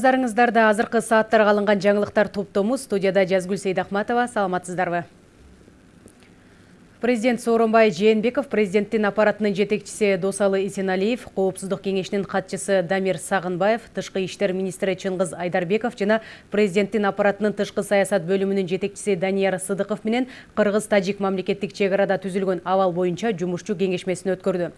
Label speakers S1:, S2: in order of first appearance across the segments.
S1: Назарыңыздарда азыркы сааттарга алынган жаңылыктар топтому студияда Жазгүл Сейдахматова. Саламатсыздарбы? Президент Сооронбай Жээнбеков, президенттин аппаратынын жетекчиси Досалы Исеналиев, Коопсуздук кеңешинин катчысы Дамир Сагынбаев, Тышкы иштер министри Чыңгыз Айдарбеков жана президенттин аппаратынын тышкы саясат бөлүмүнүн жетекчиси Данияр Сыдыков менен Кыргыз-Тажик мамлекеттик чек арада түзүлгөн абал боюнча жумушчу кеңешмесин өткөрдү.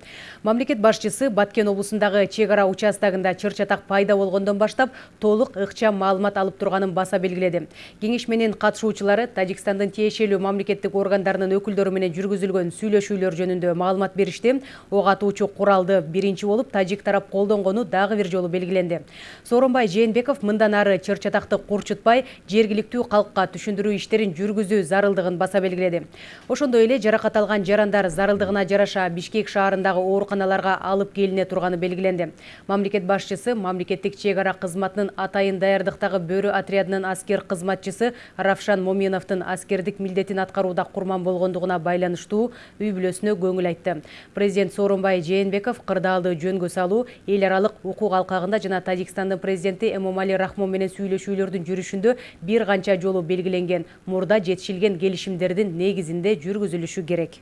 S1: Мамлекет башчысы Баткен облусундагы чек ара участогунда чыр-чатак пайда болгондон баштап толук ыкчам маалымат алып турганын баса белгиледи. Кеңешменин катышуучулары Тажикстандын тиешелүү мамлекеттик органдарынын өкүлдөрү менен жүргүзүлгөн сүйлөшүүлөр жөнүндө маалымат беришти ок атуучу куралды биринчи болуп тажик тарап колдонгону дагы бир жолу белгиленди сооронбай жээнбеков мындан ары чыр чатакты курчутпай жергиликтүү калкка түшүндүрүү иштерин жүргүзүү зарылдыгын баса белгиледи ошондой эле жаракат алган жарандар зарылдыгына жараша бишкек шаарындагы ооруканаларга алып келине турганы белгиленди мамлекет башчысы мамлекеттик чек ара кызматынын атайын даярдыктагы бөрү отрядынын аскер кызматчысы равшан моминовдун аскердик милдетин аткарууда курман болгондугуна байланыштуу байланыштуу үй бүлөсүнө көңүл айтты. Президент сооронбай жээнбеков кырдаалды жөнгө салуу эл аралык укук алкагында жана тажикстандын президенти эмомали рахмон менен сүйлөшүүлөрдүн жүрүшүндө бир канча жолу белгиленген. Мурда жетишилген келишимдердин негизинде жүргүзүлүшү керек.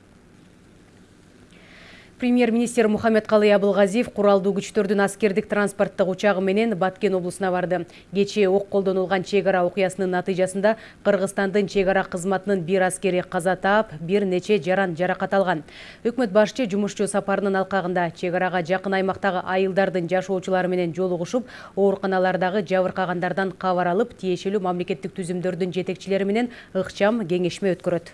S1: Премьер-министр Мухаммед-Калый Абылгазиев куралдуу күчтөрдүн аскердик транспорттук учагы менен Баткен облусуна барды. Кечээ ок колдонулган чек ара окуясынын натыйжасында Кыргызстандын чек ара кызматынын бир аскери каза таап, бир нече жаран жаракат алган. Өкмөт башчы жумушчу сапарынын алкагында чек арага жакын аймактагы айылдардын жашоочулары менен жолугушуп, ооруканалардагы жабыркагандардан кабар алып, тиешелүү мамлекеттик түзүмдөрдүн жетекчилери менен ыкчам кеңешме өткөрөт.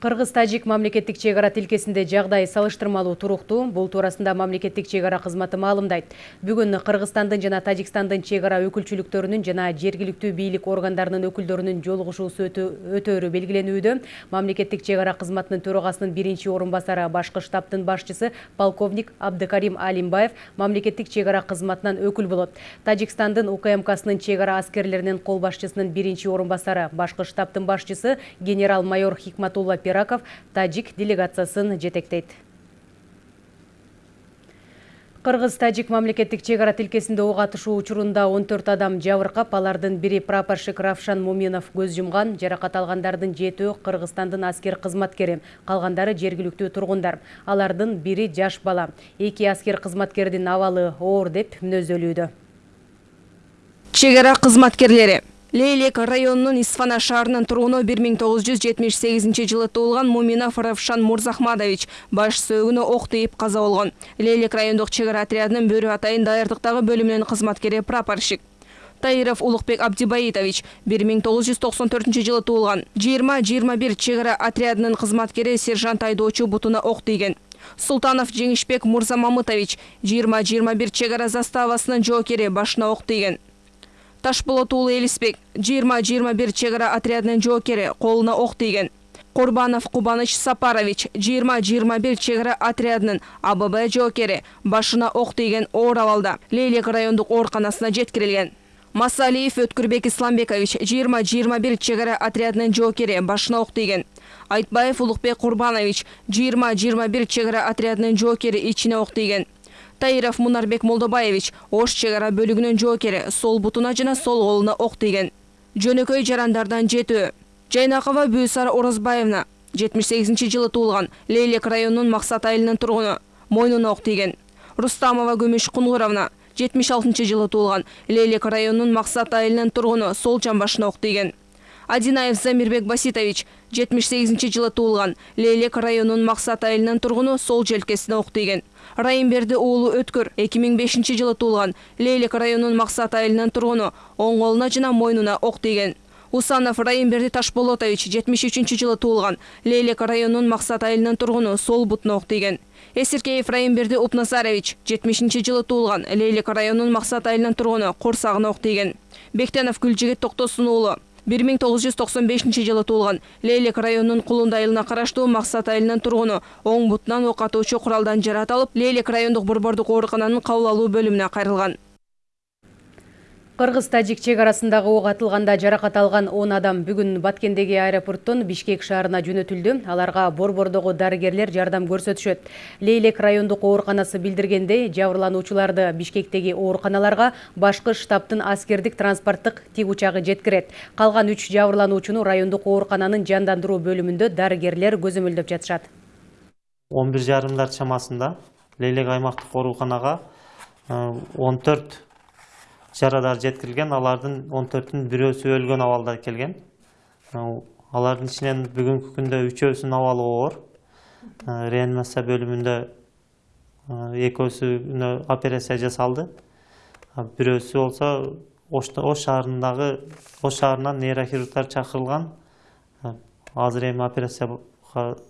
S1: Кыргыз-Тажик мамлекеттик чек ара тилкесинде жагдай салыштырмалуу туруктуу. Бул туурасында мамлекеттик чек ара кызматы маалымдайт. Бүгүн Кыргызстандын жана Тажикстандын чек ара өкүлчүлүктөрүнүн жана жергиликтүү бийлик органдарынын өкүлдөрүнүн жолугушуусу өтөөрү белгиленүүдө. Мамлекеттик чек ара кызматынын төрагасынын биринчи орун басары башкы штабтын башчысы полковник Абдыкарим Алимбаев мамлекеттик чек ара кызматынан өкүл болот. Тажикстандын УКМКсынын чек ара аскерлеринин кол башчысынын биринчи орун басары башкы штабтын башчысы генерал-майор Хикматулла Пераков тажик делегациясын жетектейт. Кыргыз-Тажик мамлекеттик чек ара тилкесинде ок атышуу учурунда 14 адам жабыркап, алардын бири прапорщик Равшан Муминов көз жумган, жаракат алгандардын жетөө Кыргызстандын аскер кызматкери, калгандары жергиликтүү тургундар. Алардын бири жаш бала. Эки аскер кызматкердин абалы оор деп мүнөздөлүүдө.
S2: Чек ара кызматкерлери Лейлек районунун Исфана шаарынын тургуну 1978 жылы туулган Муминов Равшан Мурзахмадович баш сөөгүнө ок тийип каза болгон. Лейлек райондук чек ара отрядынын бөрү атайын даярдыктагы бөлүмүнүн кызматкери прапорщик. Таиров Улукбек Абдибаитович 1994 жылы туулган. 20-21 чек ара отрядынын кызматкери сержант айдоочу бутуна ок тийген. Султанов Жеңишбек Мурзамамытович 20-21 чек ара заставасынын жоокери башына тийген. Ташболот уулу элисбек жыйырма жыйырма бир чек ара отрядынын жоокери колуна ок тийген. Кубаныч сапарович жыйырма жыйырма бир чек ара отрядынын абб жоокери башына ок тийген оор абалда лейлек райондук ооруканасына жеткирилген. Масалиев өткүрбек исламбекович жыйырма жыйырма бир чек ара отрядынын жоокери башына ок тийген. Айтбаев улукбек жыйырма бир чек ара отрядынын жоокери ичине таиров мунарбек молдобаевич ош чек ара бөлүгүнүн жоокери сол бутуна жана сол колуна ок тийген жөнөкөй жарандардан жетөө жайнакова бүүсара орозбаевна жетимиш сегизинчи жылы туулган лейлек районунун максат айылынын тургуну мойнуна ок тийген рустамова күмүш кунгуровна жетимиш алтынчы жылы туулган лейлек районунун максат айылынын тургуну сол жамбашына ок тийген адинаев замирбек баситович жетимиш сегизинчи жылы туулган лейлек районунун максат айылынын тургуну сол желкесине ок тийген райымберди уулу өткөр эки миң бешинчи жылы туулган. Лейлек районунун максат айылынын тургуну оң колуна жана мойнуна ок тийген. Усанов райымберди ташболотович жетимиш үчүнчү жылы туулган. Лейлек районунун максат айылынын тургуну сол бутуна ок тийген. Эсиркеев райымберди упназарович жетимишинчи жылы туулган. Лейлек районунун максат айылынын тургуну корсагына ок тийген. Бектенов гүлжигит токтосун уулу бир миң тогуз жүз токсон бешинчи жылы туулган. Лейлек районунун кулунду айылына караштуу максат айылынын тургуну оң бутунан ок атуучу куралдан жараат алып лейлек райондук борбордук оорукананын кабыл алуу бөлүмүнө кайрылган
S1: Кыргыз-Тажик чек арасындагы ок атылганда жаракат алган 10 адам бүгүн Баткендеги аэропорттон Бишкек шаарына жөнөтүлдү. Аларга борбордогу дарыгерлер жардам көрсөтүшөт. Лейлек райондук ооруканасы билдиргендей, жабырлануучуларды Бишкектеги ооруканаларга башкы штабтын аскердик транспорттук тик учагы жеткирет. Калган 3 жабырлануучуну райондук оорукананын жандандыруу бөлүмүндө дарыгерлер көзөмөлдөп жатышат.
S3: 11 жарымдар чамасында Лейлек аймактык ооруканага 14 жарадар жеткирилген алардын он төртүнүн бирөөсү өлгөн абалда келген. Алардын ичинен бүгүнкү күндө үчөөсүнүн абалы оор. Реанимация бөлүмүндө экөөсүнө операция жасалды. Бирөөсү болсо ош шаарындагы ош шаарынан нейрохирургдар чакырылган азыр эми операцияга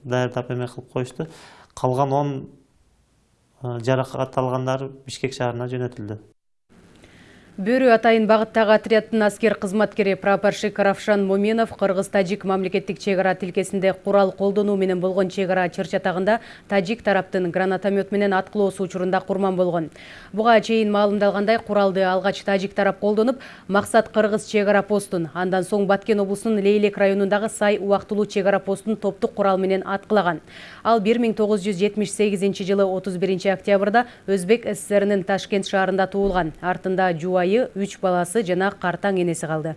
S3: даярдап эме кылып коюшту. Калган он жаракат алгандар бишкек шаарына жөнөтүлдү.
S1: бөрү атайын багыттагы отряддын аскер кызматкери прапорщик равшан моминов кыргыз тажик мамлекеттик чек ара тилкесинде курал колдонуу менен болгон чек ара чыр чатагында тажик тараптын гранатомет менен аткылоосу учурунда курман болгон. Буга чейин маалымдалгандай куралды алгач тажик тарап колдонуп максат кыргыз чек ара постун андан соң баткен облусунун лейлек районундагы сай убактылуу чек ара постун топтук курал менен аткылаган. Ал бир миң тогуз жүз жетимиш сегизинчи жылы отуз биринчи октябрда өзбек ссринин ташкент шаарында туулган. Артында жубайы Жуай үч баласы жана картаң энеси калды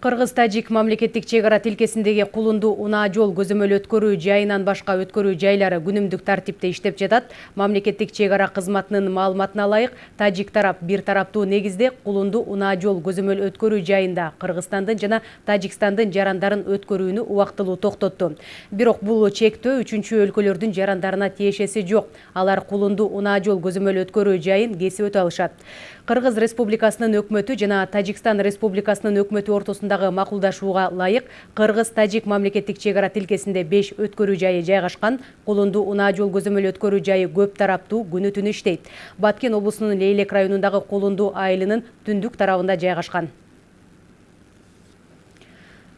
S1: Кыргыз-Тажик мамлекеттик чегара тилкесиндеги кулунду унаа жол көзөмөл өткөрүү жайынан башка өткөрүү жайлары күнүмдүк тартипте иштеп жатат. Мамлекеттик чегара кызматынын маалыматына ылайык, Тажик тарап бир тараптуу негизде кулунду унаа жол көзөмөл өткөрүү жайында Кыргызстандын жана Тажикстандын жарандарын өткөрүүнү убактылуу токтотту. Бирок бул чектөө үчүнчү өлкөлөрдүн жарандарына тиешеси жок. Алар кулунду унаа жол көзөмөл өткөрүү жайын кесип өтө алышат. Кыргыз Республикасынын өкмөтү жана Тажикстан Республикасынын өкмөтү ортосундагы макулдашууга ылайык Кыргыз-Тажик мамлекеттик чек ара тилкесинде 5 өткөрүү жайы жайгашкан. Кулунду унаа жол көзөмөл өткөрүү жайы көп тараптуу күнү түнү иштейт. Баткен облусунун Лейлек районундагы Кулунду айылынын түндүк тарабында жайгашкан.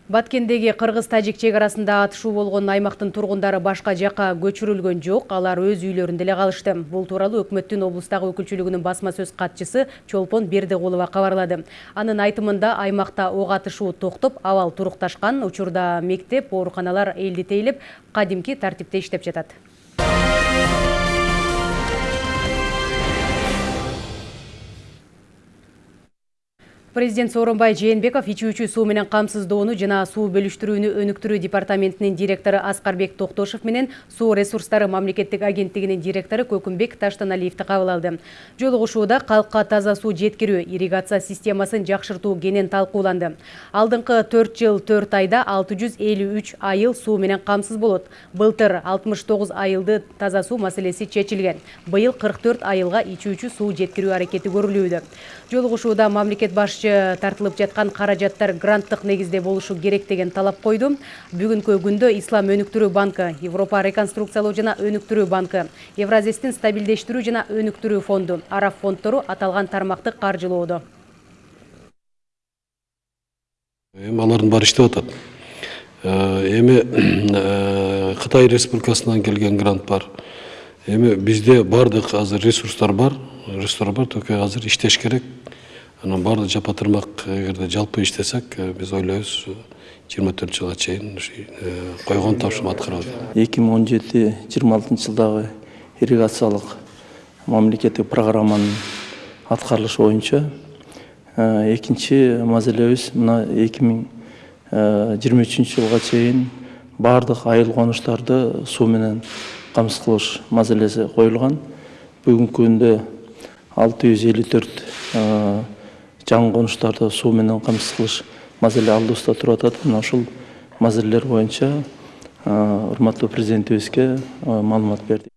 S1: Баткендеги Кыргыз-Тажик чек арасында атышуу болгон аймактын тургундары башка жакка көчүрүлгөн жок, алар өз үйлөрүндө эле калышты. Бул тууралуу өкмөттүн облустагы өкүлчүлүгүнүн басма сөз катчысы Чолпон Бердикулова кабарлады. Анын айтымында аймакта ок атышуу токтоп, абал турукташкан, учурда мектеп, ооруканалар элди тейлип, кадимки тартипте иштеп жатат. Президент Сооронбай Жээнбеков ичүүчү суу менен камсыздоону жана суу бөлүштүрүүнү өнүктүрүү департаментинин директору Аскарбек Токтошов менен суу ресурстары мамлекеттик агенттигинин директору Көкүмбек Таштаналиевди кабыл алды. Жолугушууда калкка таза суу жеткирүү, ирригация системасын жакшыртуу кенен талкууланды. Алдыңкы 4 жыл 4 айда 653 айыл суу менен камсыз болот. Былтыр 69 айылды таза суу маселеси чечилген. Быйыл 44 айылга ичүүчү суу жеткирүү аракети көрүлүүдө. Жолугушууда мамлекет тартылып жаткан каражаттар гранттык негизде болушу керек деген талап койду. Бүгүнкү күндө Ислам өнүктүрүү банкы, Европа реконструкциялоо жана өнүктүрүү банкы, Евразистин стабилдештирүү жана өнүктүрүү фонду, Араб фонддору аталган тармакты каржылоодо.
S4: Эми алардын баары иштеп атат. Эми Кытай Республикасынан келген грант бар. Эми бизде бардык азыр ресурстар бар, ресурстар бар, только азыр иштеш керек анан баардык жапа тырмак эгерде жалпы иштесек биз ойлойбуз жыйырма төрт жылга чейин койгон тапшырма аткара алат
S5: эки миң он жети жыйырма алтынчы жылдагы ирригациялык мамлекеттик программанын аткарылышы боюнча экинчи маселебиз мына эки миң жыйырма үчүнчү жылга чейин баардык айыл конуштарды суу менен камсыз кылыш маселеси коюлган. Бүгүнкү күндө алты жүз элүү төрт жаңы конуштарды суу менен камсыз кылыш маселе алдыбызда туруп атат мына ушул маселелер боюнча урматтуу президентибизге маалымат бердик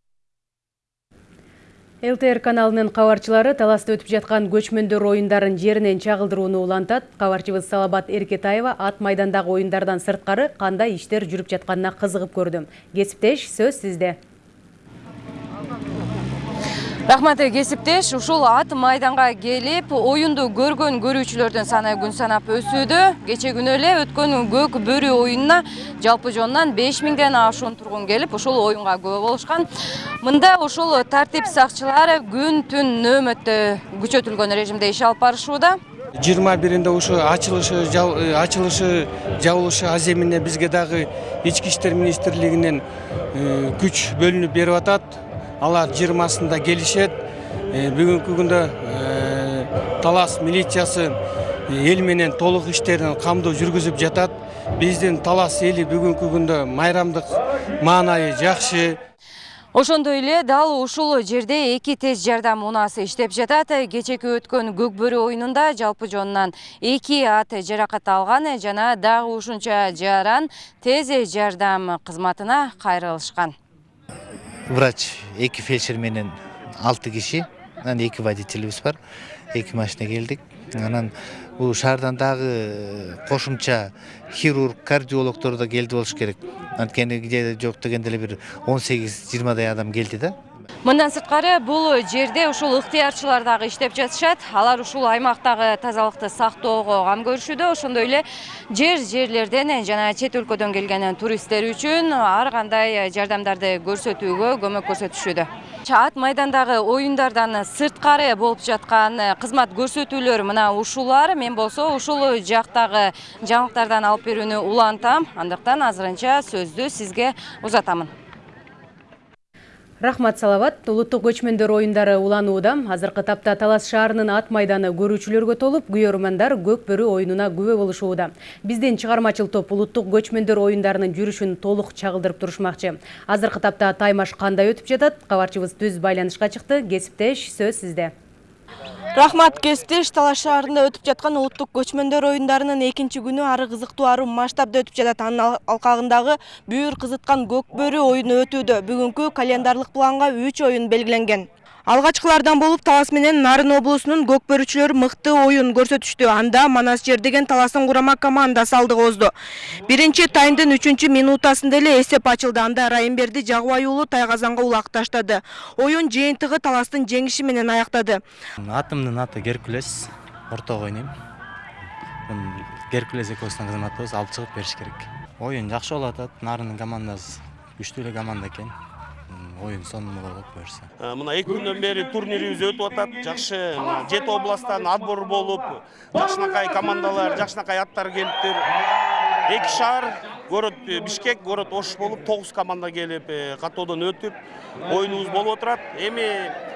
S1: ЛТР каналынын кабарчылары таласта өтүп жаткан көчмөндөр оюндарын жеринен чагылдырууну улантат. Кабарчыбыз Салабат Эркетаева ат майдандагы оюндардан сырткары кандай иштер жүрүп жатканына кызыгып көрдүм. Кесиптеш сөз сизде.
S6: Рахмат кесиптеш ушул ат майданга келип оюнду көргөн көрүүчүлөрдүн саны күн санап өсүүдө. Кечээ күнү эле өткөн көк бөрү оюнуна жалпы жонунан беш миңден ашуун тургун келип ушул оюнга күбө болушкан. Мында ушул тартип сакчылары күн түн нөөмөттө күчөтүлгөн режимде иш алып барышууда.
S7: Жыйырма биринде ушу ачылышы ачылышы жабылышы аз эмине бизге дагы ички иштер министрлигинен күч бөлүнүп берип атат. Алар жыйырмасында келишет. Бүгүнкү күндө талас милициясы эл менен толук иштерин камдоо жүргүзүп жатат. Биздин талас эли бүгүнкү күндө майрамдык маанайы жакшы.
S6: Ошондой эле дал ушул жерде эки тез жардам унаасы иштеп жатат. Кечээки өткөн көк бөрү оюнунда жалпы жонунан эки ат жаракат алган жана дагы ушунча жаран тез жардам кызматына кайрылышкан.
S8: Врач эки фельдшер менен алты киши анан эки водителибиз бар эки машина келдик анан бул шаардан дагы кошумча хирург кардиологдор да келди болуш керек. Анткени кээ жок дегенде эле бир он сегиз жыйырмадай адам келди да.
S6: Мындан сырткары бул жерде ушул ыктыярчылар дагы иштеп жатышат. Алар ушул аймактагы тазалыкты сактоого кам көрүшүүдө ошондой эле жер жерлерден жана чет өлкөдөн келген туристтер үчүн ар кандай жардамдарды көрсөтүүгө көмөк көрсөтүшүүдө. Ат майдандагы оюндардан сырткары болуп жаткан кызмат көрсөтүүлөр мына ушулар. Мен болсо ушул жактагы жаңылыктардан алып берүүнү улантам. Андыктан азырынча сөздү сизге узатамын
S1: Рахмат Салават, улуттук көчмөндөр оюндары уланууда. Азыркы тапта Талас шаарынын ат майданы көрүүчүлөргө толуп, күйөрмандар көк бөрү оюнуна күбө болушууда. Биздин чыгармачыл топ улуттук көчмөндөр оюндарынын жүрүшүн толук чагылдырып турушмакчы. Азыркы тапта таймаш кандай өтүп жатат? Кабарчыбыз түз байланышка чыкты. Кесиптеш, сөз сизде.
S9: Рахмат кесиптеш талаш шаарында өтүп жаткан улуттук көчмөндөр оюндарынын экинчи күнү ары кызыктуу ары масштабда өтүп жатат. Анын алкагындагы бүйүр кызыткан көк бөрү оюну өтүүдө. Бүгүнкү календарлык планга үч оюн белгиленген алгачкылардан болуп талас менен нарын облусунун көк бөрүчүлөрү мыкты оюн көрсөтүштү. Анда манас жер деген таластын курама командасы алдыга озду биринчи таймдын үчүнчү минутасында эле эсеп ачылды. Анда райымберди жагыбай уулу тайгазанга улак таштады. Оюн жыйынтыгы таластын жеңиши менен аяктады.
S10: Атымдын аты геркулес ортого ойнойм. Геркулес экөөбүздүн кызматыбыз алып чыгып керек. Командасы команда оюн сонун болот буюрса
S11: мына эки күндөн бери турнирибиз өтүп атат жакшы жети областтан отбор болуп жакшынакай командалар жакшынакай аттар келиптир эки шаар город бишкек город ош болуп тогуз команда келип каттоодон өтүп оюнубуз болуп отурат эми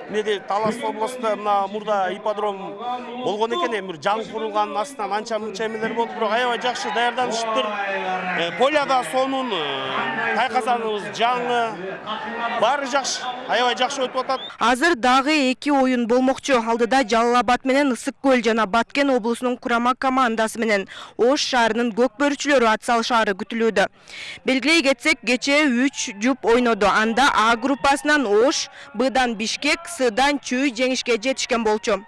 S11: эмнеде талас областында мына мурда ипподром болгон экен эми жаңы курулган астынан анча мынча эмелер болду бирок аябай жакшы даярданышыптыр поля да сонун тайказаныбыз жаңы баары жакшы аябай жакшы өтүп атат
S9: азыр дагы эки оюн болмокчу алдыда жалал абад менен ысык көл жана баткен облусунун курама командасы менен ош шаарынын көк бөрүчүлөрү ат салышаары күтүлүүдө белгилей кетсек кечээ үч жуп ойноду анда а группасынан ош бдан бишкек сдан чүй жеңишке жетишкен болчу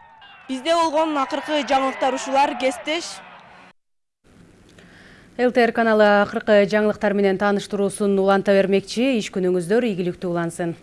S9: бизде болгон акыркы жаңылыктар ушулар кесиптеш
S1: ЛТР каналы акыркы жаңылыктар менен тааныштыруусун уланта бермекчи иш күнүңүздөр ийгиликтүү улансын